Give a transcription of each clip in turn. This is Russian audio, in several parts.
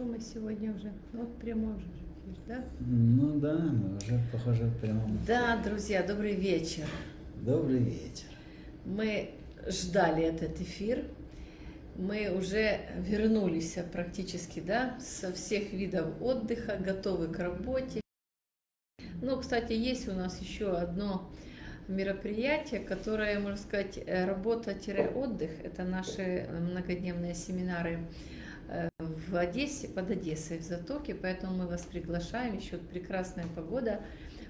Что мы сегодня уже? Вот прямой уже эфир, да? Ну да, мы уже, похоже, в прямом Да, друзья, добрый вечер. Добрый вечер. Мы ждали этот эфир. Мы уже вернулись практически, да, со всех видов отдыха, готовы к работе. Ну, кстати, есть у нас еще одно мероприятие, которое, можно сказать, работа-отдых. Это наши многодневные семинары в Одессе, под Одессой, в Затоке, поэтому мы вас приглашаем, еще прекрасная погода,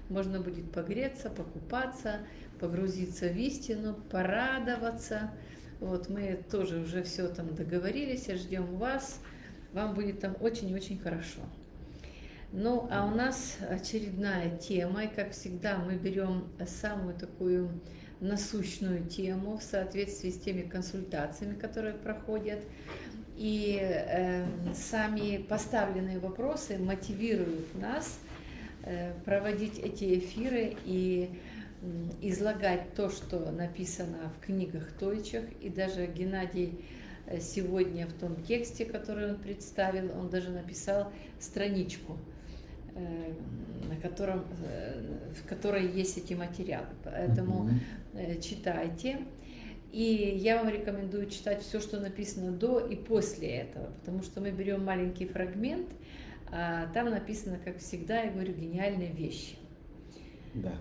можно будет погреться, покупаться, погрузиться в истину, порадоваться. Вот мы тоже уже все там договорились, ждем вас, вам будет там очень-очень хорошо. Ну, а у нас очередная тема, и как всегда мы берем самую такую насущную тему в соответствии с теми консультациями, которые проходят. И э, сами поставленные вопросы мотивируют нас э, проводить эти эфиры и э, излагать то, что написано в книгах Тойчих. И даже Геннадий э, сегодня в том тексте, который он представил, он даже написал страничку Э, на котором, э, в которой есть эти материалы. Поэтому читайте. И я вам рекомендую читать все, что написано до и после этого, потому что мы берем маленький фрагмент, а там написано, как всегда, я говорю, гениальные вещи. Да.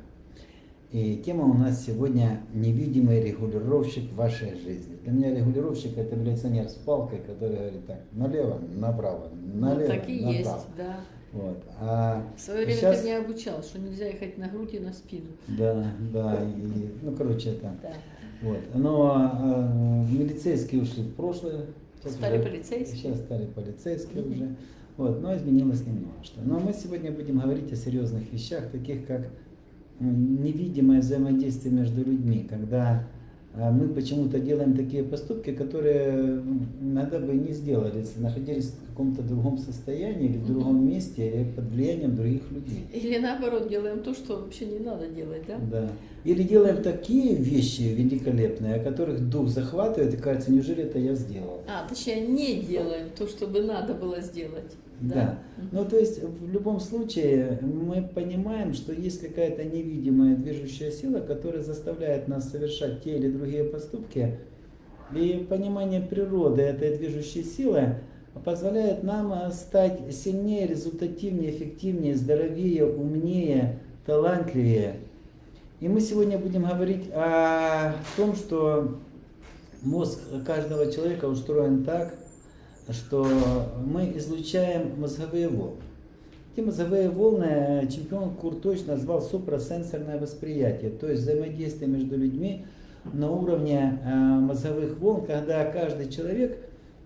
И тема у нас сегодня «Невидимый регулировщик вашей жизни». Для меня регулировщик – это милиционер с палкой, который говорит так, налево, направо, налево, ну, так и направо. есть, да. Вот. А в свое время сейчас... ты меня обучал, что нельзя ехать на грудь и на спину. Да, да, и, ну короче это. Да. Вот. Но а, милицейские ушли в прошлое. Сейчас стали уже, полицейские. Сейчас стали полицейские mm-hmm. уже. Вот, но изменилось немного что. Но мы сегодня будем говорить о серьезных вещах, таких как невидимое взаимодействие между людьми, когда а мы почему-то делаем такие поступки, которые иногда бы не сделали, если находились в каком-то другом состоянии или в другом месте или под влиянием других людей. Или наоборот, делаем то, что вообще не надо делать, да? Да. Или делаем такие вещи великолепные, о которых дух захватывает и кажется, неужели это я сделал? А, точнее, не делаем то, что бы надо было сделать. Да. да. Ну, то есть, в любом случае, мы понимаем, что есть какая-то невидимая движущая сила, которая заставляет нас совершать те или другие поступки. И понимание природы этой движущей силы позволяет нам стать сильнее, результативнее, эффективнее, здоровее, умнее, талантливее. И мы сегодня будем говорить о том, что мозг каждого человека устроен так, что мы излучаем мозговые волны. Эти мозговые волны чемпион Курточ назвал супрасенсорное восприятие, то есть взаимодействие между людьми на уровне э, мозговых волн, когда каждый человек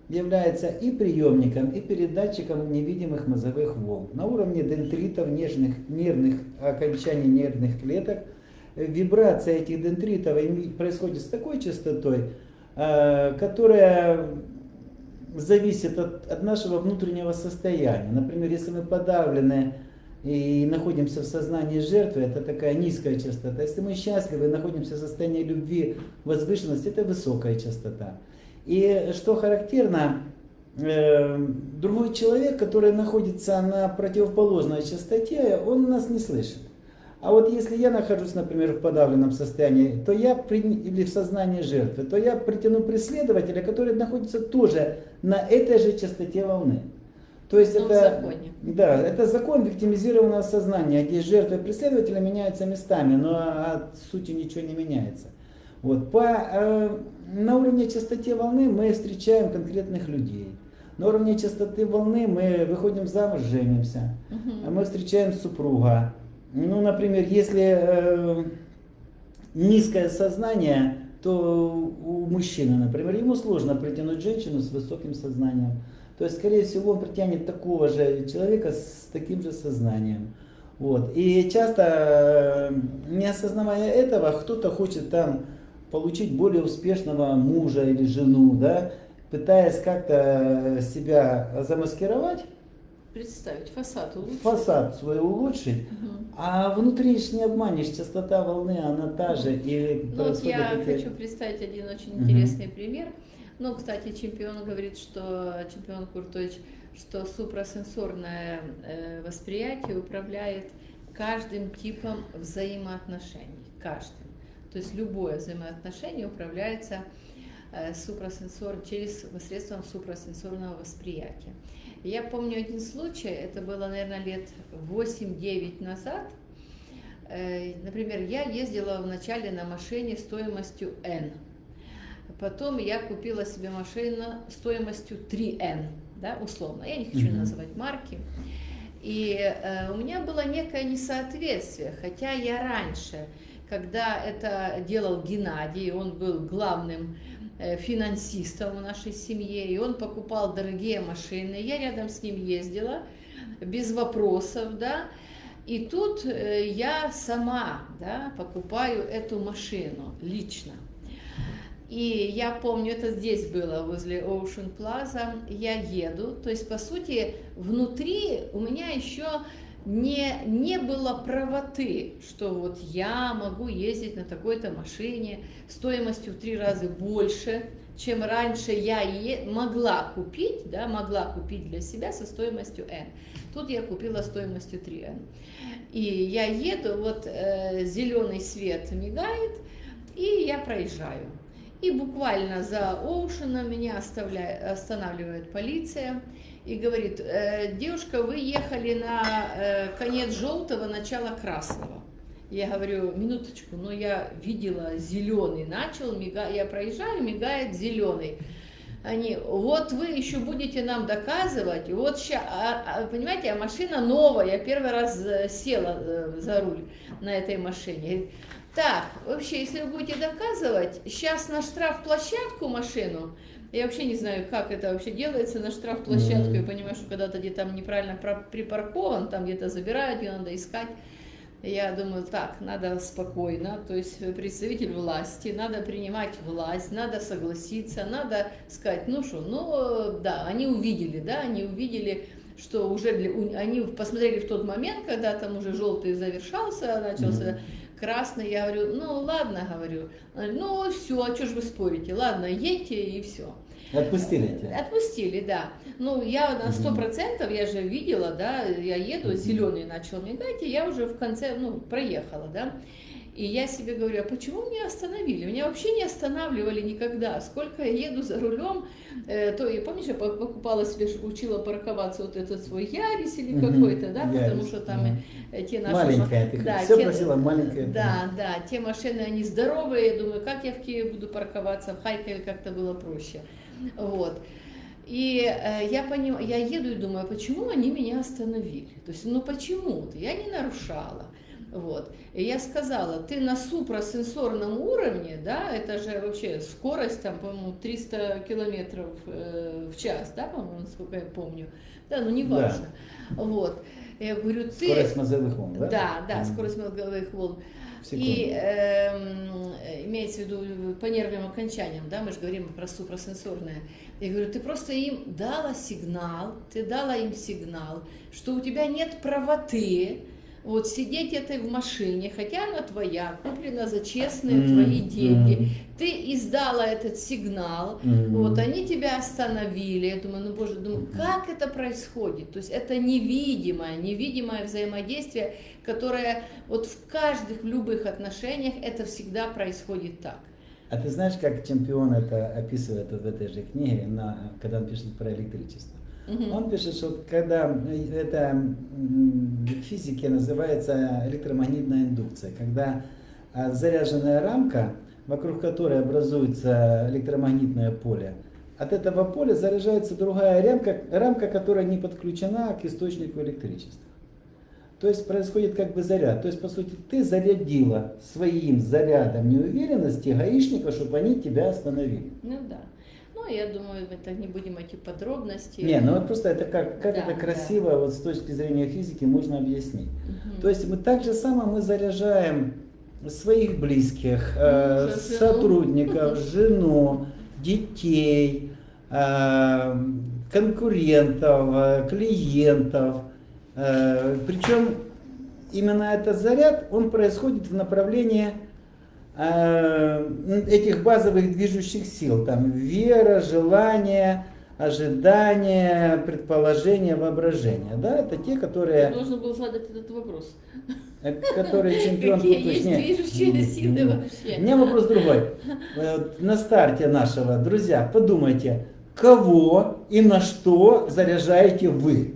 является и приемником, и передатчиком невидимых мозговых волн. На уровне дендритов, нежных, нервных окончаний нервных клеток, вибрация этих дендритов происходит с такой частотой, э, которая зависит от, от нашего внутреннего состояния. Например, если мы подавлены и находимся в сознании жертвы, это такая низкая частота. Если мы счастливы и находимся в состоянии любви, возвышенности, это высокая частота. И что характерно, э, другой человек, который находится на противоположной частоте, он нас не слышит. А вот если я нахожусь, например, в подавленном состоянии, то я при, или в сознании жертвы, то я притяну преследователя, который находится тоже на этой же частоте волны. То есть Но это, да, это закон виктимизированного сознания, где жертва и преследователя меняются местами, но от сути ничего не меняется. Вот. По, э, на уровне частоте волны мы встречаем конкретных людей. На уровне частоты волны мы выходим замуж, женимся. Угу. Мы встречаем супруга. Ну, например, если э, низкое сознание, то у мужчины, например, ему сложно притянуть женщину с высоким сознанием. То есть, скорее всего, он притянет такого же человека с таким же сознанием. Вот. И часто, э, не осознавая этого, кто-то хочет там получить более успешного мужа или жену, да, пытаясь как-то себя замаскировать, представить, фасад улучшить. Фасад свой улучшить, угу. а внутренне не обманешь, частота волны, она та же. И ну, вот я такие... хочу представить один очень угу. интересный пример. Ну, кстати, чемпион говорит, что чемпион Куртович, что супрасенсорное э, восприятие управляет каждым типом взаимоотношений, каждым. То есть любое взаимоотношение управляется э, супрасенсор, через посредством супрасенсорного восприятия. Я помню один случай, это было, наверное, лет 8-9 назад. Э, например, я ездила вначале на машине стоимостью N. Потом я купила себе машину стоимостью 3N, да, условно. Я не хочу mm-hmm. называть марки. И э, у меня было некое несоответствие, хотя я раньше, когда это делал Геннадий, он был главным финансистом в нашей семье, и он покупал дорогие машины, я рядом с ним ездила, без вопросов, да, и тут э, я сама, да, покупаю эту машину лично. И я помню, это здесь было, возле Ocean Plaza, я еду, то есть, по сути, внутри у меня еще не, не было правоты, что вот я могу ездить на такой-то машине стоимостью в три раза больше, чем раньше я е могла купить, да, могла купить для себя со стоимостью N. Тут я купила стоимостью 3N. И я еду, вот э, зеленый свет мигает, и я проезжаю. И буквально за Оушеном меня останавливает полиция и говорит, э, девушка, вы ехали на э, конец желтого, начало красного. Я говорю, минуточку, но я видела зеленый, начал мигать, я проезжаю, мигает зеленый. Они, вот вы еще будете нам доказывать, вот сейчас, а, а, понимаете, а машина новая, я первый раз э, села за руль на этой машине. Так, вообще, если вы будете доказывать, сейчас на штрафплощадку машину, я вообще не знаю, как это вообще делается на штрафплощадку, mm-hmm. я понимаю, что когда-то где-то там неправильно припаркован, там где-то забирают, ее надо искать. Я думаю, так, надо спокойно, то есть представитель власти, надо принимать власть, надо согласиться, надо сказать, ну что, ну да, они увидели, да, они увидели, что уже для, они посмотрели в тот момент, когда там уже желтый завершался, начался mm-hmm красный, я говорю, ну ладно, говорю, ну все, а что ж вы спорите, ладно, едьте и все. Отпустили тебя? Отпустили, да. Ну, я на сто процентов, я же видела, да, я еду, зеленый начал мигать, и я уже в конце, ну, проехала, да. И я себе говорю, а почему меня остановили? Меня вообще не останавливали никогда. Сколько я еду за рулем, э, то, и помнишь, я покупала себе, учила парковаться вот этот свой Ярис или какой-то, да, Ярис, потому что там да. те наши... Маленькая, ты да, все те, просила маленькая. Да, да, те машины, они здоровые, я думаю, как я в Киеве буду парковаться, в Харькове как-то было проще. Вот. И э, я, поним, я еду и думаю, почему они меня остановили? То есть, ну почему-то, я не нарушала. Вот. И я сказала, ты на супрасенсорном уровне, да, это же вообще скорость, там, по-моему, 300 километров э, в час, да, по-моему, насколько я помню. Да, ну не важно. Да. Вот. Я говорю, ты... Скорость мозговых волн, да? Да, да, скорость мозговых волн. И э, имеется в виду по нервным окончаниям, да, мы же говорим про супрасенсорное. Я говорю, ты просто им дала сигнал, ты дала им сигнал, что у тебя нет правоты, вот сидеть этой в машине, хотя она твоя, куплена за честные mm-hmm. твои деньги, mm-hmm. ты издала этот сигнал, mm-hmm. вот они тебя остановили, я думаю, ну боже, думаю, как это происходит? То есть это невидимое, невидимое взаимодействие, которое вот в каждых, в любых отношениях это всегда происходит так. А ты знаешь, как чемпион это описывает вот в этой же книге, на, когда он пишет про электричество? Угу. Он пишет, что когда это в физике называется электромагнитная индукция, когда а, заряженная рамка, вокруг которой образуется электромагнитное поле, от этого поля заряжается другая рамка, рамка, которая не подключена к источнику электричества. То есть происходит как бы заряд. То есть, по сути, ты зарядила своим зарядом неуверенности гаишника, чтобы они тебя остановили. Ну да. Ну, я думаю, это не будем идти в подробности. Не, ну вот просто это как, как да, это красиво да. вот с точки зрения физики можно объяснить. Угу. То есть мы так же само мы заряжаем своих близких, э, сотрудников, жену, детей, э, конкурентов, э, клиентов. Э, причем именно этот заряд, он происходит в направлении этих базовых движущих сил, там вера, желание, ожидания, предположения, воображения. Да, это те, которые, Нужно было задать этот вопрос. э, которые чемпион Какие есть точнее. движущие силы вообще? У меня вопрос другой. Вот На старте нашего, друзья, подумайте, кого и на что заряжаете вы?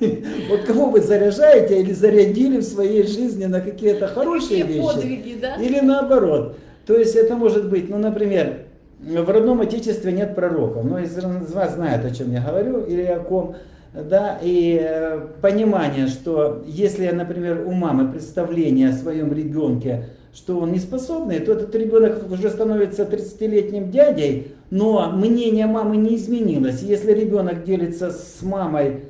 Вот кого вы заряжаете или зарядили в своей жизни на какие-то хорошие вещи? подвиги, да? Или наоборот. То есть это может быть, ну, например, в родном отечестве нет пророков. Но из из вас знают, о чем я говорю или о ком. Да, и э, понимание, что если, например, у мамы представление о своем ребенке, что он не способный, то этот ребенок уже становится 30-летним дядей, но мнение мамы не изменилось. Если ребенок делится с мамой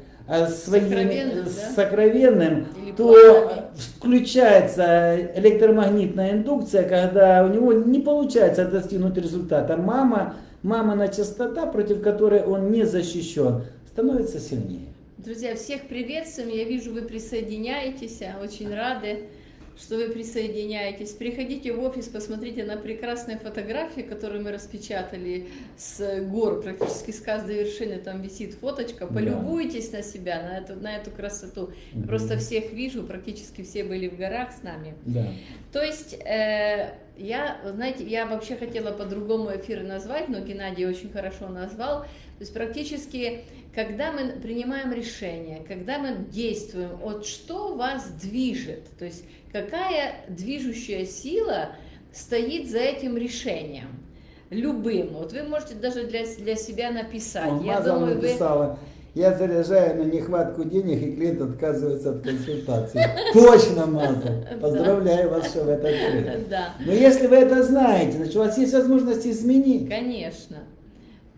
своим Сокровенным, э, да? сокровенным, то включается электромагнитная индукция, когда у него не получается достигнуть результата. Мама, мамина частота, против которой он не защищен, становится сильнее. Друзья, всех приветствуем. Я вижу, вы присоединяетесь. Очень рады, что вы присоединяетесь. Приходите в офис, посмотрите на прекрасные фотографии, которые мы распечатали с гор, практически с каждой вершины там висит фоточка. Да. Полюбуйтесь на себя, на эту, на эту красоту. Мгм. Просто всех вижу, практически все были в горах с нами. Да. То есть, э, я, знаете, я вообще хотела по-другому эфир назвать, но Геннадий очень хорошо назвал. То есть, практически, когда мы принимаем решение, когда мы действуем, вот что вас движет, то есть, какая движущая сила стоит за этим решением, любым. Вот вы можете даже для, для себя написать. Он я думаю, вы... написала, я заряжаю на нехватку денег, и клиент отказывается от консультации. Точно Мазал. Поздравляю вас, что вы это открыли. Но если вы это знаете, значит у вас есть возможность изменить. Конечно,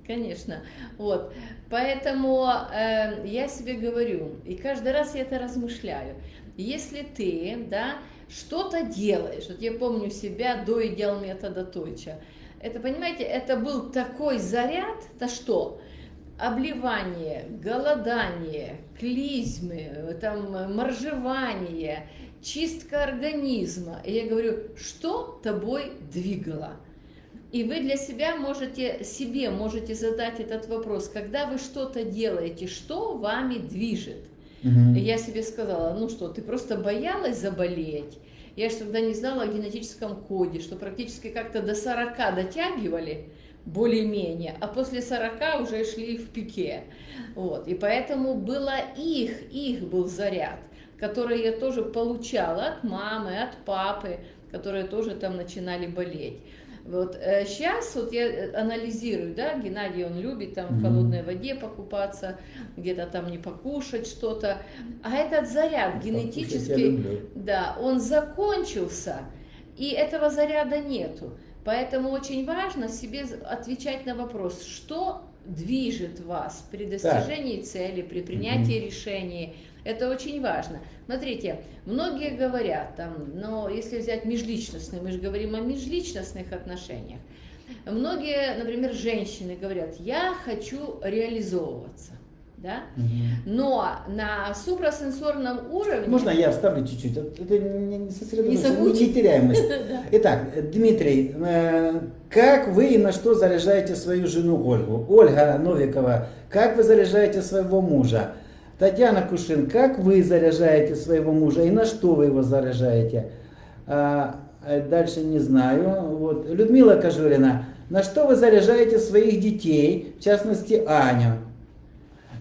конечно. Вот. Поэтому э, я себе говорю, и каждый раз я это размышляю. Если ты, да, что-то делаешь, вот я помню себя до идеал метода Тойча, это, понимаете, это был такой заряд, то что? Обливание, голодание, клизмы, там, моржевание, чистка организма. И я говорю, что тобой двигало? И вы для себя можете, себе можете задать этот вопрос, когда вы что-то делаете, что вами движет? И я себе сказала, ну что, ты просто боялась заболеть? Я же тогда не знала о генетическом коде, что практически как-то до 40 дотягивали, более-менее, а после 40 уже шли в пике. Вот. И поэтому было их, их был заряд, который я тоже получала от мамы, от папы, которые тоже там начинали болеть. Вот сейчас вот я э, анализирую, да, Геннадий он любит там в холодной воде покупаться, где-то там не покушать что-то, а этот заряд Покушать я генетически, люблю. да, он закончился, и этого заряда нету. Поэтому очень важно себе отвечать на вопрос, что движет вас при достижении цели, при принятии решений. Это очень важно. Смотрите, многие говорят, там, но если взять межличностные, мы же говорим о межличностных отношениях. Многие, например, женщины говорят, я хочу реализовываться. Да? Мгм. Но на супрасенсорном уровне... Можно я вставлю чуть-чуть? Это не, сосредоточься, Не теряемость. Итак, Дмитрий, э, как вы и на что заряжаете свою жену Ольгу? Ольга Новикова, как вы заряжаете своего мужа? Татьяна Кушин, как вы заряжаете своего мужа и на что вы его заряжаете? А, а дальше не знаю. Вот. Людмила Кожурина, на что вы заряжаете своих детей, в частности Аню?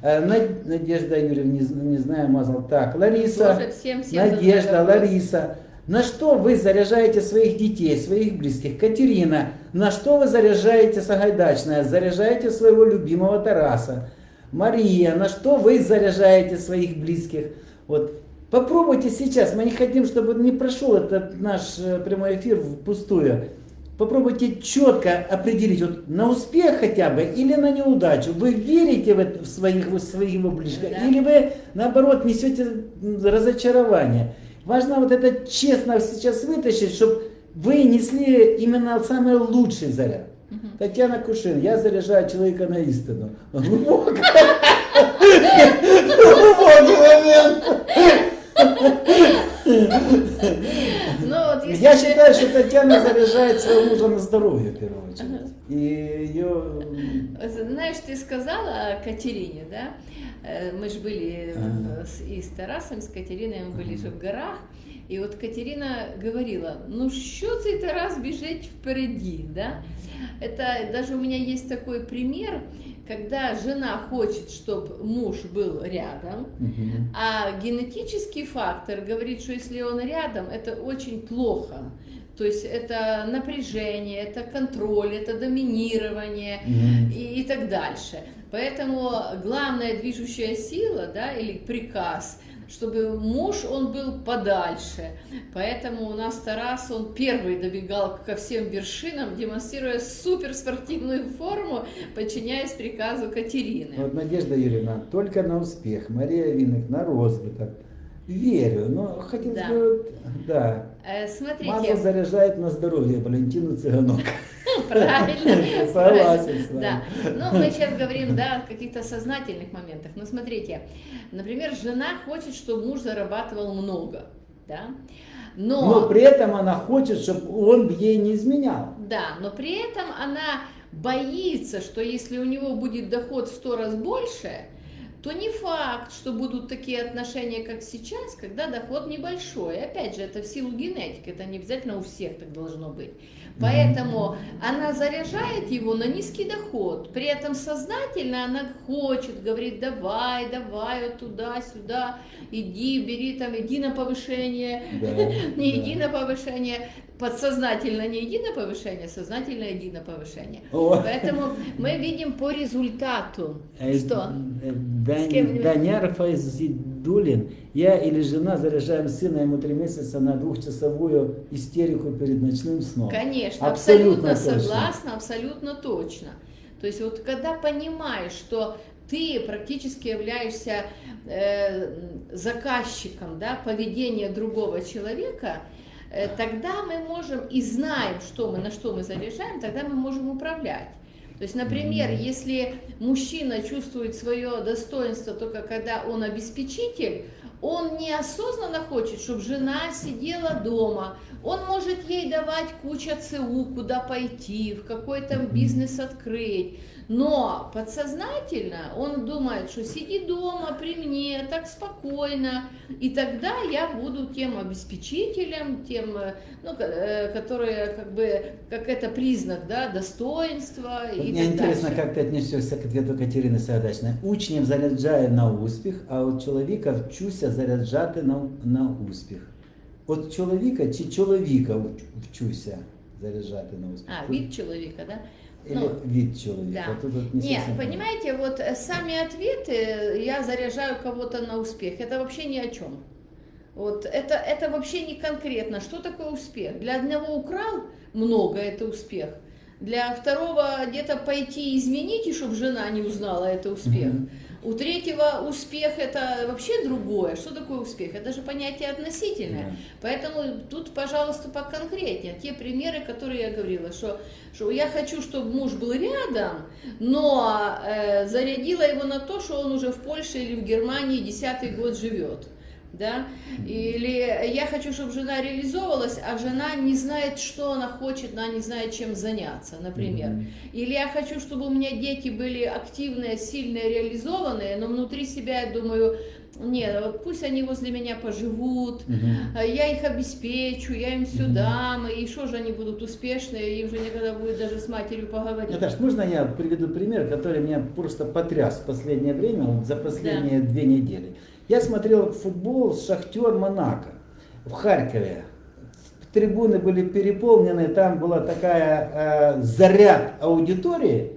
Э, Над- Надежда Юрьевна, не, не знаю, мазал. Так, Лариса. Тоже всем- всем Надежда. Лариса. На что вы заряжаете своих детей, своих близких? Катерина, на что вы заряжаете Сагайдачная? Заряжаете своего любимого Тараса. Мария, на что вы заряжаете своих близких? Вот. Попробуйте сейчас, мы не хотим, чтобы не прошел этот наш э, прямой эфир впустую. Попробуйте четко определить, вот на успех хотя бы или на неудачу. Вы верите в, это, в своих, в своего ближнего, Да. или вы наоборот несете разочарование. Важно вот это честно сейчас вытащить, чтобы вы несли именно самый лучший заряд. Татьяна Кушин, я заряжаю человека на истину. Глубокий момент. Ну Я считаю, что Татьяна заряжает своего мужа на здоровье в первую очередь. И ее... Знаешь, ты сказала о Катерине, да? Э, Мы же были э, и с Тарасом, с Катериной, мы были же в горах. І от Катерина говорила, ну що цей Тарас біжить впереди, да? Это даже у меня есть такой пример, когда жена хочет, чтобы муж был рядом, Мгм. а генетический фактор говорит, что если он рядом, это очень плохо. То есть это напряжение, это контроль, это доминирование Мгм. и, и так дальше. Поэтому главная движущая сила, да, или приказ, чтобы муж, он был подальше. Поэтому у нас Тарас, он первый добегал ко всем вершинам, демонстрируя суперспортивную форму, подчиняясь приказу Катерины. Вот Надежда Юрьевна, только на успех. Мария Винок на розвиток. Верю, но хотел Да. сказать, да. Э, Масло Смотрите, заряжает на здоровье Валентину Цыганок. правильно. Согласен с вами. Да. Ну, мы сейчас говорим, да, о каких-то сознательных моментах. Но смотрите, например, жена хочет, чтобы муж зарабатывал много, да, но... Но при этом она хочет, чтобы он ей не изменял. Да, но при этом она боится, что если у него будет доход в сто раз больше, то не факт, что будут такие отношения, как сейчас, когда доход небольшой. Опять же, это в силу генетики, это не обязательно у всех так должно быть. Поэтому она заряжает его на низкий доход, при этом сознательно она хочет, говорит, давай, давай, вот туда-сюда, иди, бери там, иди на повышение, Да, не да. иди на повышение, подсознательно не иди на повышение, сознательно иди на повышение. О. Поэтому мы видим по результату, Э, что э, Дань- Файзидулин, я или жена заряжаем сына ему три месяца на двухчасовую истерику перед ночным сном. Конечно, Абсолютно абсолютно, согласна, абсолютно точно. То есть вот когда понимаешь, что ты практически являешься э, заказчиком да, поведения другого человека, э, тогда мы можем и знаем, что мы, на что мы заряжаем, тогда мы можем управлять. То есть, например, если мужчина чувствует свое достоинство только когда он обеспечитель, он неосознанно хочет, чтобы жена сидела дома. Он может ей давать куча ЦУ, куда пойти, в какой-то Мгм. бизнес открыть. Но подсознательно он думает, что сиди дома при мне, так спокойно, и тогда я буду тем обеспечителем, тем, э, ну, ко- э, которое как бы, как это признак, да, достоинства Вот и Мне так интересно, дальше. как ти віднесешся к ответу Катерини Сагадачної. Учнів заряджає на успіх, а от чоловіка вчуся заряджати на, на успіх. От чоловіка чи чоловіка вч- вчуся заряджати на успіх? А, вид человека, да? Или ну, від чоловіка? да. Тут от не Нет, совсем понимаете, вот э, сами ответы я заряжаю кого-то на успех. Это вообще ни о чем. Вот это, это вообще не конкретно. Что такое успех? Для одного украл много, это успех. Для второго где-то пойти изменить, и чтобы жена не узнала, это успех. Мгм. У третьего успех это вообще другое. Что такое успех? Это же понятие относительное. Поэтому тут, пожалуйста, поконкретнее. Те примеры, которые я говорила, что, что я хочу, чтобы муж был рядом, но э, зарядила его на то, что он уже в Польше или в Германии десятый год живет. Да? Или я хочу, чтобы жена реализовалась, а жена не знает, что она хочет, она не знает, чем заняться, например. Мгм. Или я хочу, чтобы у меня дети были активные, сильные, реализованные, но внутри себя я думаю, нет, вот пусть они возле меня поживут, Мгм. а я их обеспечу, я им все Мгм. дам, и что же они будут успешные, им же никогда будет даже с матерью поговорить. Наташ, можно я приведу пример, который меня просто потряс в последнее время, вот за последние две недели. Я смотрел футбол Шахтер Монако в Харькове. Трибуны были переполнены, там была такая э, заряд аудитории,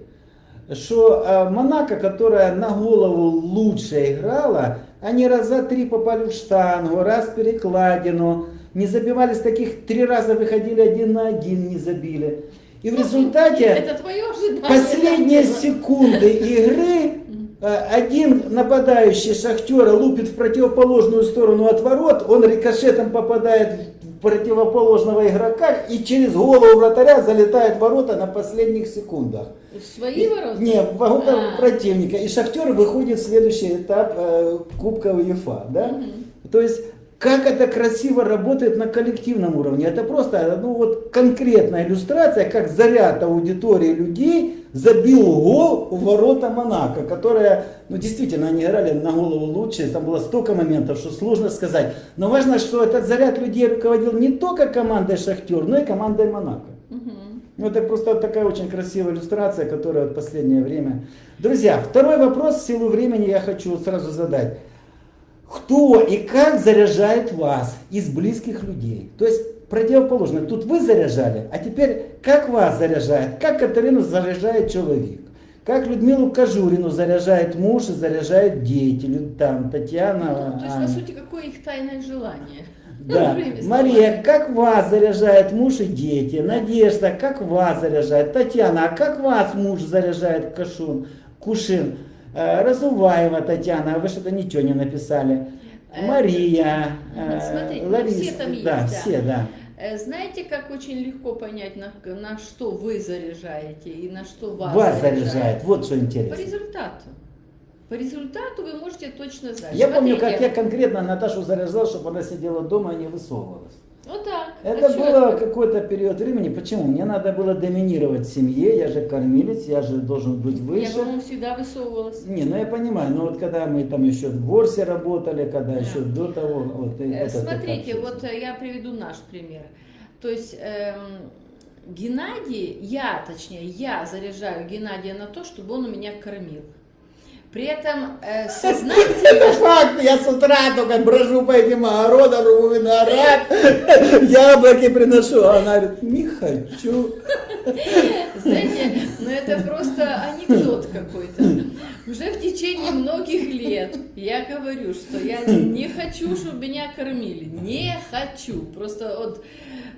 что э, Монако, которая на голову лучше играла, они раза три попали в штангу, раз в перекладину, не забивали с таких, три раза выходили один на один, не забили. И в результате твое ожидание. последние секунды игры один нападающий Шахтера лупит в противоположную сторону от ворот, он рикошетом попадает в противоположного игрока и через голову вратаря залетает в ворота на последних секундах. В свои И- ворота? Не, в ворота А. противника. И Шахтер выходит в следующий этап э, Кубка УЕФА. Да? Мгм. То есть как это красиво работает на коллективном уровне. Это просто ну, вот конкретная иллюстрация, как заряд аудитории людей забил гол в ворота Монако, которые, ну действительно, они играли на голову лучше, там было столько моментов, что сложно сказать. Но важно, что этот заряд людей руководил не только командой Шахтер, но и командой Монако. Ну, это просто такая очень красивая иллюстрация, которая в последнее время... Друзья, второй вопрос в силу времени я хочу сразу задать. Кто и как заряжает вас из близких людей? То есть противоположно. Тут вы заряжали, а теперь как вас заряжает? Как Катерину заряжает человек? Как Людмилу Кожурину заряжает муж и заряжает деятель, там, Татьяна. Ну, то есть, по сути, какое их тайное желание? Да. Мария, как вас заряжает муж и дети? Надежда, как вас заряжает? Татьяна, а как вас муж заряжает Кашун, Кушин? Э, Разуваева Татьяна, а вы что-то ничего не написали. Э, Мария, э, Смотрите, ну, Лариса, все там есть, да, да. все, да. Знаете, как очень легко понять, на, на что вы заряжаете и на что вас, вас заряжает? заряжает. Вот что интересно. По результату. По результату вы можете точно знать. Я Смотрите. помню, как я конкретно Наташу заряжал, чтобы она сидела дома и не высовывалась. Вот так. Это а было какой-то период времени. Почему? Мне надо было доминировать в семье, я же кормилец, я же должен быть выше. Я, по-моему, всегда высовывалась. Не, ну я понимаю, но вот когда мы там еще в Ворсе работали, когда да. еще до того... Вот, э, Смотрите, вот э, я приведу наш пример. То есть... Эм, Геннадий, я, точнее, я заряжаю Геннадия на то, чтобы он у меня кормил. При этом э, сознательно... Это факт, я с утра только брожу по этим огородам, рву виноград, яблоки приношу, а она говорит, не хочу. Знаете, ну это просто анекдот какой-то. Уже в течение многих лет я говорю, что я не хочу, чтобы меня кормили. Не хочу. Просто вот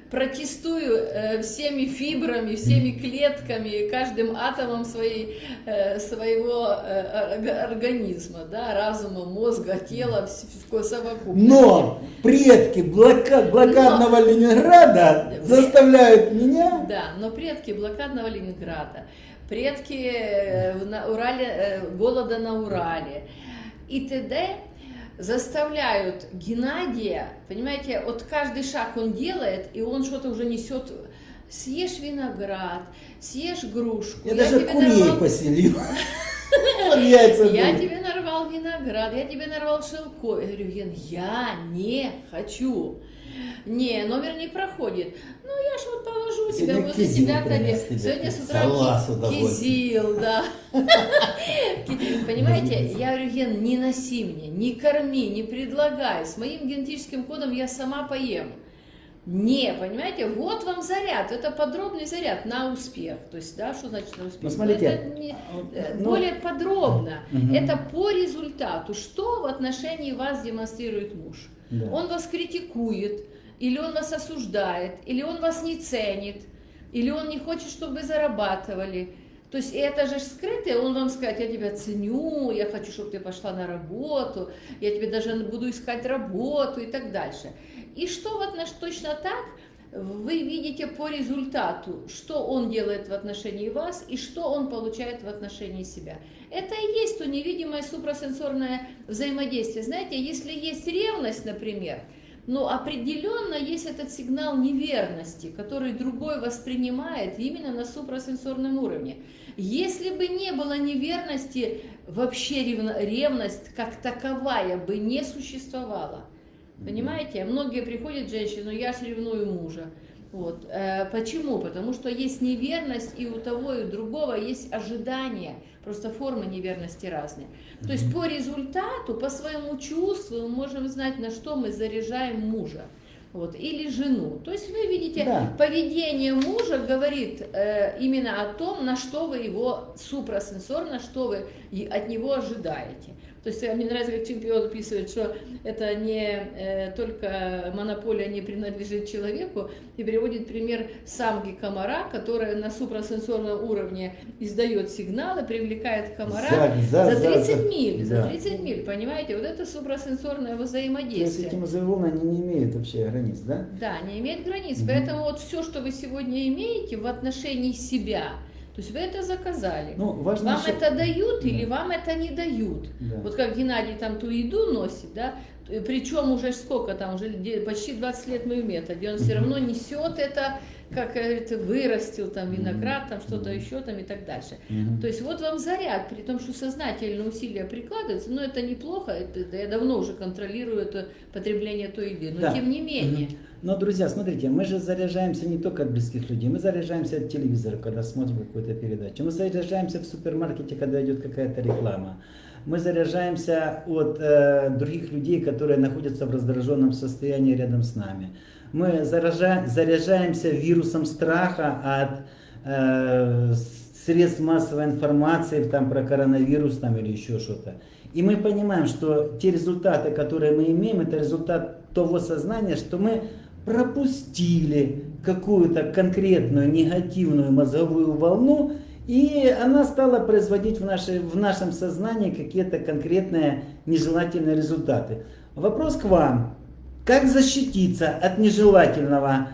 протестую э, всеми фибрами, всеми клетками, каждым атомом своей, э, своего э, организма, да, разума, мозга, тела, в совокупности. Но предки блокад, блокадного но, Ленинграда заставляют меня... Да, но предки блокадного Ленинграда, предки на Урале, голода на Урале и т.д заставляют Геннадия, понимаете, вот каждый шаг он делает, и он что-то уже несет. Съешь виноград, съешь грушку. Я, я даже курей нарвал... поселил. Я тебе нарвал виноград, я тебе нарвал шелко. Я говорю, Ген, я не хочу. Не, номер не проходит. Ну, я ж вот положу тебя возле себя тарелку. Сегодня с утра кизил, да. Понимаете, я говорю, Ген, не носи мне, не корми, не предлагай. С моим генетическим кодом я сама поем. Не, понимаете, вот вам заряд, это подробный заряд на успех. То есть, да, что значит на успех? Ну, смотрите, это не, э, ну, более подробно. Угу. Это по результату. Что в отношении вас демонстрирует муж? Да. Он вас критикует, или он вас осуждает, или он вас не ценит, или он не хочет, чтобы вы зарабатывали. То есть это же скрытое, он вам скажет, я тебя ценю, я хочу, чтобы ты пошла на работу, я тебе даже буду искать работу и так дальше. И что вот наш точно так, вы видите по результату, что он делает в отношении вас и что он получает в отношении себя. Это и есть то невидимое супрасенсорное взаимодействие. Знаете, если есть ревность, например, но определенно есть этот сигнал неверности, который другой воспринимает именно на супрасенсорном уровне. Если бы не было неверности, вообще ревность как таковая бы не существовала. Понимаете? Многие приходят женщины, ну я ж ревную мужа. Вот. Э, почему? Потому что есть неверность, и у того, и у другого есть ожидания. Просто формы неверности разные. То есть по результату, по своему чувству мы можем знать, на что мы заряжаем мужа. Вот, или жену. То есть вы видите, да. поведение мужа говорит э, именно о том, на что вы его супрасенсорно, что вы от него ожидаете. То есть мне нравится, как чемпион описывает, что это не э, только монополия не принадлежит человеку, и приводит пример самки комара, которая на супрасенсорном уровне издает сигналы, привлекает комара за, за, за 30 за, миль, да. за 30 миль, понимаете? Вот это супрасенсорное взаимодействие. То есть эти волны, они не имеют вообще границ, да? Да, не имеют границ, угу. поэтому вот все, что вы сегодня имеете в отношении себя, то есть вы это заказали. Ну, важно вам еще... это дают да. или вам это не дают. Да. Вот как Геннадий там ту еду носит, да, причем уже сколько там, уже почти 20 лет мы в методе, он все равно несет это, как говорит, вырастил там виноград, там что-то еще там и так дальше. То есть вот вам заряд, при том, что сознательно усилия прикладываются, но это неплохо, это, я давно уже контролирую это потребление той еды, но Да. тем не менее. Но, друзья, смотрите, мы же заряжаемся не только от близких людей, мы заряжаемся от телевизора, когда смотрим какую-то передачу, мы заряжаемся в супермаркете, когда идет какая-то реклама, мы заряжаемся от э, других людей, которые находятся в раздраженном состоянии рядом с нами. Мы заража- заряжаемся вирусом страха от э, средств массовой информации там, про коронавирус там, или еще что-то. И мы понимаем, что те результаты, которые мы имеем, это результат того сознания, что мы пропустили какую-то конкретную негативную мозговую волну, и она стала производить в, нашей, в нашем сознании какие-то конкретные нежелательные результаты. Вопрос к вам. Как защититься от нежелательного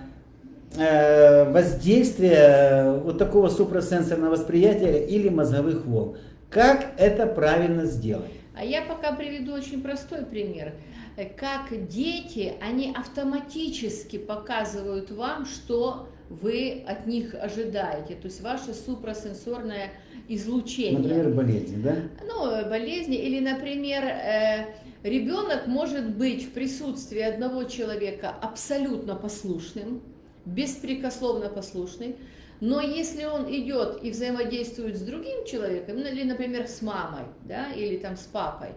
э, воздействия вот такого супрасенсорного восприятия или мозговых волн? Как это правильно сделать? А я пока приведу очень простой пример. Э, Как дети, они автоматически показывают вам, что вы от них ожидаете, то есть ваше супрасенсорное излучение. Например, болезни, да? Ну, э, болезни, или, например, э, ребенок может быть в присутствии одного человека абсолютно послушным, беспрекословно послушный, но если он идет и взаимодействует с другим человеком, ну, или, например, с мамой, да, или там с папой,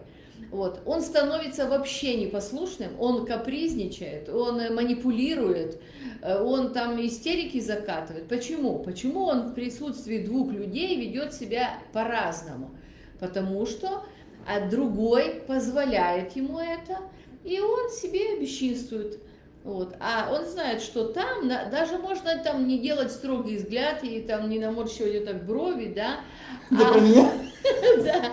вот, он становится вообще непослушным, он капризничает, он э, манипулирует, э, он там истерики закатывает. Почему? Почему он в присутствии двух людей ведет себя по-разному? Потому что а другой позволяет ему это, и он себе бесчинствует. Вот. А он знает, что там, на- даже можно там не делать строгий взгляд и там не наморщивать вот так брови, да, Да а- меня? да.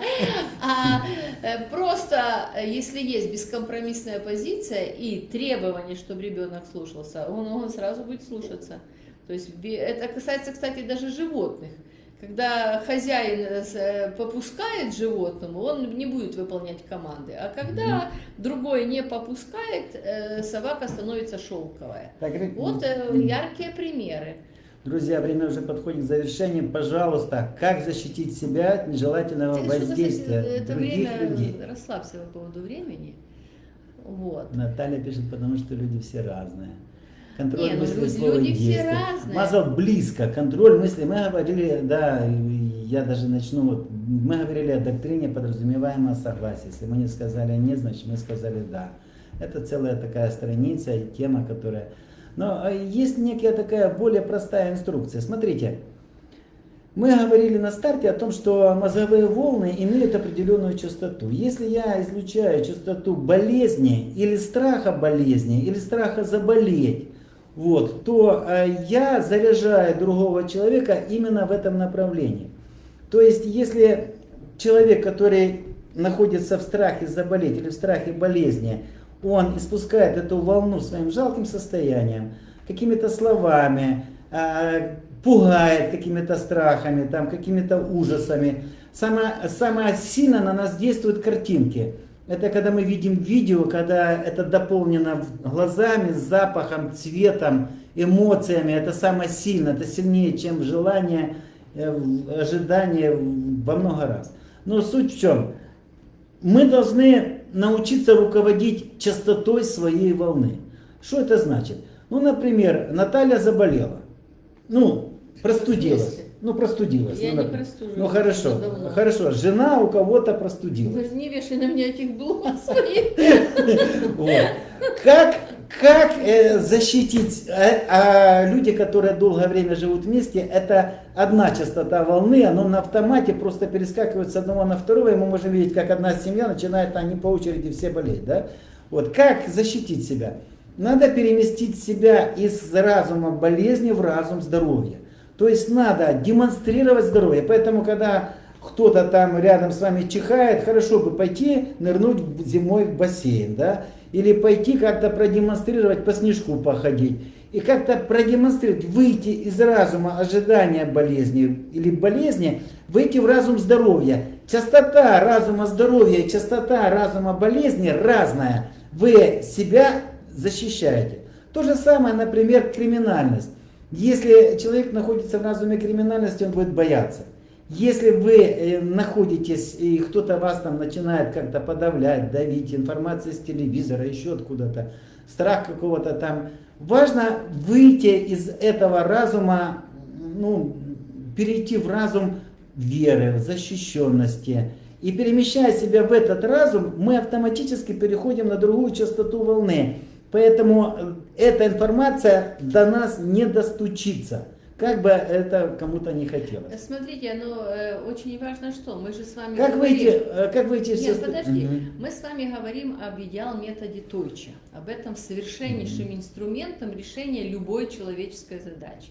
А э, просто, э, если есть бескомпромиссная позиция и требование, чтобы ребенок слушался, он, он сразу будет слушаться. То есть это касается, кстати, даже животных. Когда хозяин э, э, попускает животному, он не будет выполнять команды. А когда другой не попускает, э, собака становится шелковая. Так, Вот яркие примеры. Друзья, время уже подходит к завершению. Пожалуйста, как защитить себя от нежелательного Ты воздействия это других время людей? расслабься по поводу времени. Вот. Наталья пишет, потому что люди все разные. Контроль Не, ну мысли, люди- слова люди все действия. разные. Мазал близко. Контроль мысли. Мы говорили, да, я даже начну. Вот, мы говорили о доктрине подразумеваемого согласия. Если мы не сказали нет, значит мы сказали да. Это целая такая страница и тема, которая... Но э, есть некая такая более простая инструкция. Смотрите, мы говорили на старте о том, что мозговые волны имеют определенную частоту. Если я излучаю частоту болезни или страха болезни, или страха заболеть, вот, то э, я заряжаю другого человека именно в этом направлении. То есть, если человек, который находится в страхе заболеть или в страхе болезни, он испускает эту волну своим жалким состоянием, какими-то словами, э, пугает какими-то страхами, там, какими-то ужасами. Самое, самое сильно на нас действуют картинки. Это когда мы видим видео, когда это дополнено глазами, запахом, цветом, эмоциями. Это самое сильное, это сильнее, чем желание, э, ожидание во много раз. Но суть в чем? Мы должны научиться руководить частотой своей волны. Что это значит? Ну, например, Наталья заболела. Ну, простудилась. Ну, простудилась. Я ну, не простужусь Ну, хорошо. давно. Хорошо. Жена у кого-то простудилась. Вы же не вешай на меня этих блок своих. Как, как э, защитить э, а люди, которые долгое время живут вместе, это одна частота волны, оно на автомате просто перескакивает с одного на второго, и мы можем видеть, как одна семья начинает, они по очереди все болеть. Да? Вот. Как защитить себя? Надо переместить себя из разума болезни в разум здоровья. То есть надо демонстрировать здоровье. Поэтому, когда кто-то там рядом с вами чихает, хорошо бы пойти нырнуть зимой в бассейн, да, или пойти как-то продемонстрировать, по снежку походить. И как-то продемонстрировать, выйти из разума ожидания болезни или болезни, выйти в разум здоровья. Частота разума здоровья и частота разума болезни разная. Вы себя защищаете. То же самое, например, криминальность. Если человек находится в разуме криминальности, он будет бояться. Если вы э, находитесь и кто-то вас там начинает как-то подавлять, давить, информация с телевизора, еще откуда-то, страх какого-то там, важно выйти из этого разума, ну, перейти в разум веры, защищенности. И перемещая себя в этот разум, мы автоматически переходим на другую частоту волны. Поэтому э, эта информация до нас не достучится. Как бы это кому-то не хотелось. Смотрите, ну э, очень важно что, мы же с вами Как говорим... выйти, э, как выйти Нет, сост- подожди, Мгм. мы с вами говорим об идеал методе Тойча, об этом совершеннейшем инструментом решения любой человеческой задачи.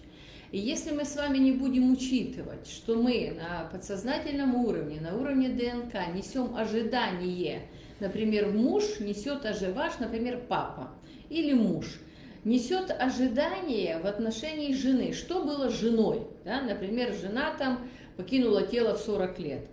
И если мы с вами не будем учитывать, что мы на подсознательном уровне, на уровне ДНК несем ожидание, например, муж несет ожи- ваш, например, папа или муж, несет ожидание в отношении жены. Что было с женой? Да? Например, жена там покинула тело в 40 лет.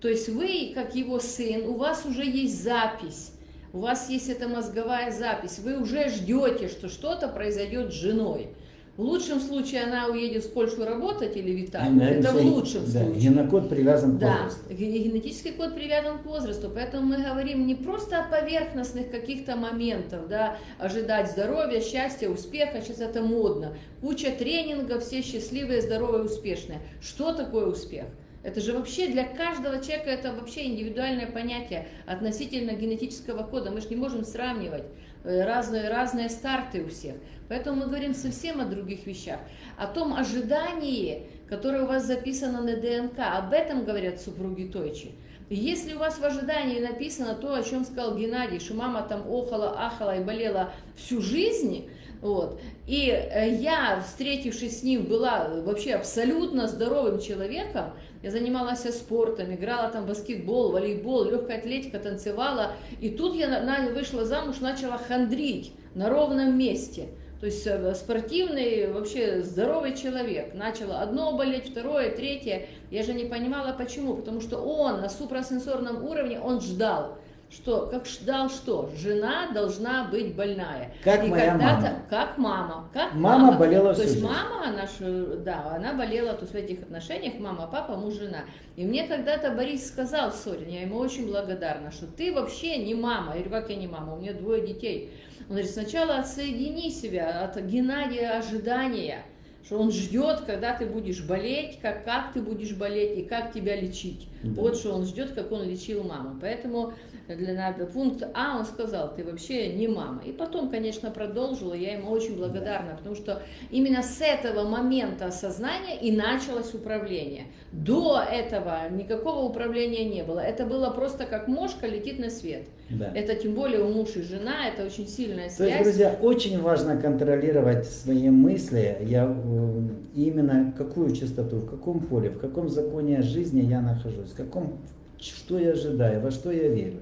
То есть вы, как его сын, у вас уже есть запись, у вас есть эта мозговая запись, вы уже ждете, что что-то произойдет с женой. В лучшем случае она уедет в Польшу работать или в Италию. Это в лучшем да, случае. Генокод привязан к Да, возрасту. ге- генетический код привязан к возрасту, поэтому мы говорим не просто о поверхностных каких-то моментах, да, ожидать здоровья, счастья, успеха, сейчас это модно, куча тренингов, все счастливые, здоровые, успешные. Что такое успех? Это же вообще для каждого человека это вообще индивидуальное понятие относительно генетического кода. Мы же не можем сравнивать разные, разные старты у всех. Поэтому мы говорим совсем о других вещах. О том ожидании, которое у вас записано на ДНК. Об этом говорят супруги Тойчи. Если у вас в ожидании написано то, о чем сказал Геннадий, что мама там охала, ахала и болела всю жизнь, вот, и э, я, встретившись с ним, была вообще абсолютно здоровым человеком, я занималась спортом, играла там баскетбол, волейбол, легкая атлетика, танцевала, и тут я вышла замуж, начала хандрить на ровном месте. То есть э, спортивный, вообще здоровый человек. Начала одно болеть, второе, третье. Я же не понимала почему. Потому что он на супрасенсорном уровне, он ждал. Что, как ждал что? Жена должна быть больная. Как И моя мама. Как мама. Как Мама болела То есть жизнь. мама наша, да, она болела то есть в этих отношениях, мама, папа, муж, жена. И мне когда-то Борис сказал ссоре, я ему очень благодарна, что ты вообще не мама. Я говорю, как я не мама, у меня двое детей. Он говорит, сначала отсоедини себя от Геннадия ожидания, что он ждет, когда ты будешь болеть, как, как ты будешь болеть и как тебя лечить. Да. Вот что он ждет, как он лечил маму. Поэтому для на пункт А он сказал, ты вообще не мама. И потом, конечно, продолжила, я ему очень благодарна, потому что именно с этого момента осознания и началось управление. До этого никакого управления не было. Это было просто как мошка летит на свет. Да. Это тем более у муж и жена, это очень сильная То есть, связь. друзья, очень важно контролировать свои мысли, я, э, именно какую частоту, в каком поле, в каком законе жизни я нахожусь, в каком, что я ожидаю, во что я верю.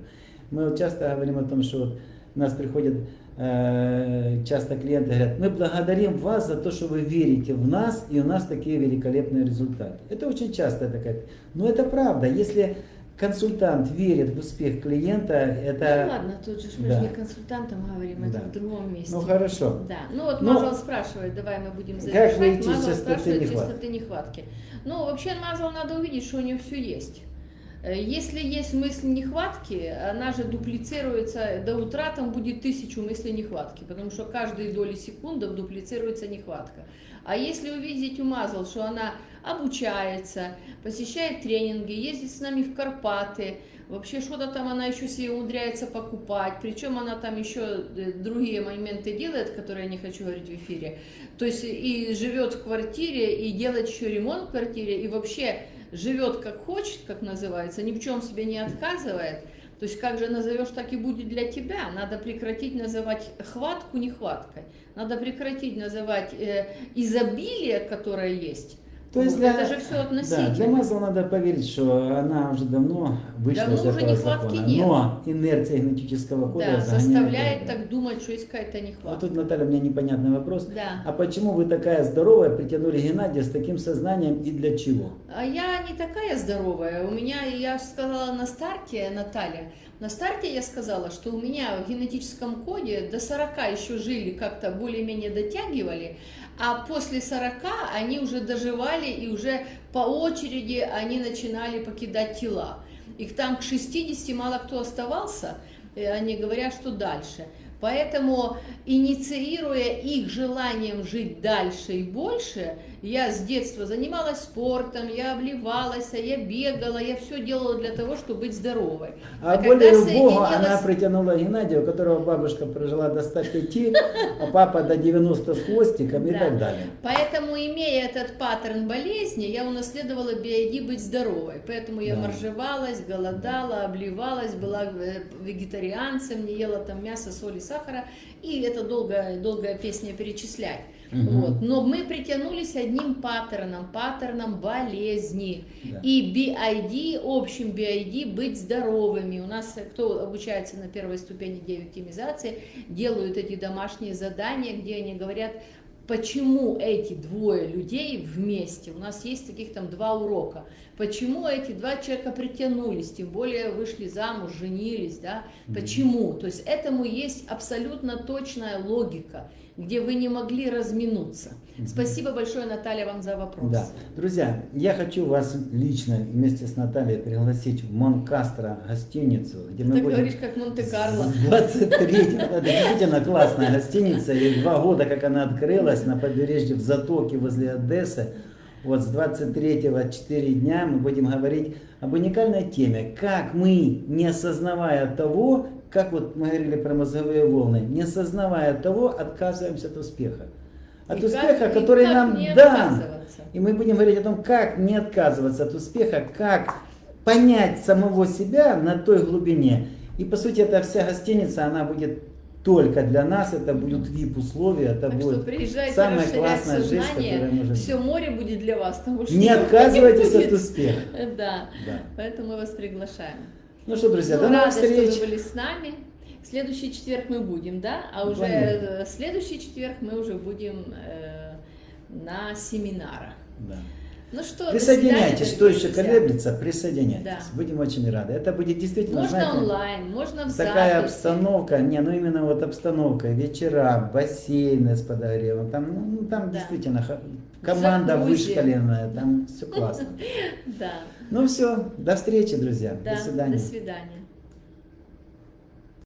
Мы вот часто говорим о том, что вот у нас приходят э, часто клиенты говорят, мы благодарим вас за то, что вы верите в нас, и у нас такие великолепные результаты. Это очень часто такая, но это правда, если консультант верит в успех клиента, это... Ну ладно, тут же мы Да. же не консультантом говорим, это Да. в другом месте. Ну хорошо. Да, ну вот Ну, Мазал спрашивает, давай мы будем как завершать. выйти из Мазал частоты спрашивает нехватки? частоты нехватки. Ну, вообще Мазал надо увидеть, что у нее все есть. Э, Если есть мысль нехватки, она же дуплицируется, до утра там будет тысячу мыслей нехватки, потому что каждые доли секундов дуплицируется нехватка. А если увидеть у Мазал, что она обучается, посещает тренинги, ездит с нами в Карпаты, вообще что-то там она еще себе умудряется покупать, причем она там еще э, другие моменты делает, которые я не хочу говорить в эфире, то есть и живет в квартире, и делает еще ремонт в квартире, и вообще живет как хочет, как называется, ни в чем себе не отказывает, то есть как же назовешь, так и будет для тебя. Надо прекратить называть хватку нехваткой. Надо прекратить называть э, изобилие, которое есть. То есть Вот для, это же все да, относительно. для Мазла надо поверить, что она уже давно вышла Давно из уже этого нехватки закона. нет. Но инерция генетического кода Да, заставляет так думать, что есть какая-то Вот нехватка. тут, Наталья, у меня непонятный вопрос. Да. А почему вы такая здоровая притянули Геннадия с таким сознанием и для чего? А я не такая здоровая. У меня, я сказала на старте, Наталья, На старте я сказала, что у меня в генетическом коде до 40 еще жили, как-то более-менее дотягивали, а после 40 они уже доживали и уже по очереди они начинали покидать тела. Их там к 60 мало кто оставался, и они говорят, что дальше. Поэтому, инициируя их желанием жить дальше и больше, я с детства занималась спортом, я обливалась, я бегала, я все делала для того, чтобы быть здоровой. А, когда более соединилась- она притянула Геннадия, у которого бабушка прожила до 105, а папа до 90 с хвостиком и так далее. Поэтому, имея этот паттерн болезни, я унаследовала биоиди быть здоровой. Поэтому я моржевалась, голодала, обливалась, была э, вегетарианцем, не ела там мясо, соли, сахара. И это долгая, долгая песня перечислять. Мгм. Вот. Но мы притянулись одним паттерном, паттерном болезни. Да. И BID, общим BID, быть здоровыми. У нас, кто обучается на первой ступени деоптимизации, делают эти домашние задания, где они говорят, почему эти двое людей вместе. У нас есть таких там два урока. Почему эти два человека притянулись, тем более вышли замуж, женились, да? Почему? То есть этому есть абсолютно точная логика, где вы не могли разминуться. Спасибо большое, Наталья, вам за вопрос. Да. Друзья, я хочу вас лично вместе с Натальей пригласить в Монкастро гостиницу, где мы Ты будем... говоришь, как Монте-Карло. С 23 это действительно классная гостиница, и два года, как она открылась на побережье в Затоке возле Одессы. Вот с 23-го 4 дня мы будем говорить об уникальной теме, как мы, не осознавая того, как вот мы говорили про мозговые волны, не осознавая того, отказываемся от успеха. От И успеха, как- который нам не дан. И мы будем говорить о том, как не отказываться от успеха, как понять самого себя на той глубине. И по сути эта вся гостиница, она будет только для нас, это будут VIP-условия, это Так что будет приезжайте самая классная жизнь, сознание, которая может все море будет для вас, потому что Не отказывайтесь будет. от успеха. Да, Да. поэтому мы вас приглашаем. Ну что, друзья, Ну, до новых рада, что встреч. вы были с нами. Следующий четверг мы будем, да? А уже Планируем. э, следующий четверг мы уже будем э, на семинарах. Да. Ну что, Присоединяйтесь, кто еще колеблется, присоединяйтесь. Да. Будем очень рады. Это будет действительно, Можно знаете, онлайн, можно в такая записи. обстановка, не, ну именно вот обстановка, вечера, бассейны с подогревом, там, ну, там Да. действительно команда вышкаленная, там все классно. Да, Ну все, до встречи, друзья, до свидания. До свидания.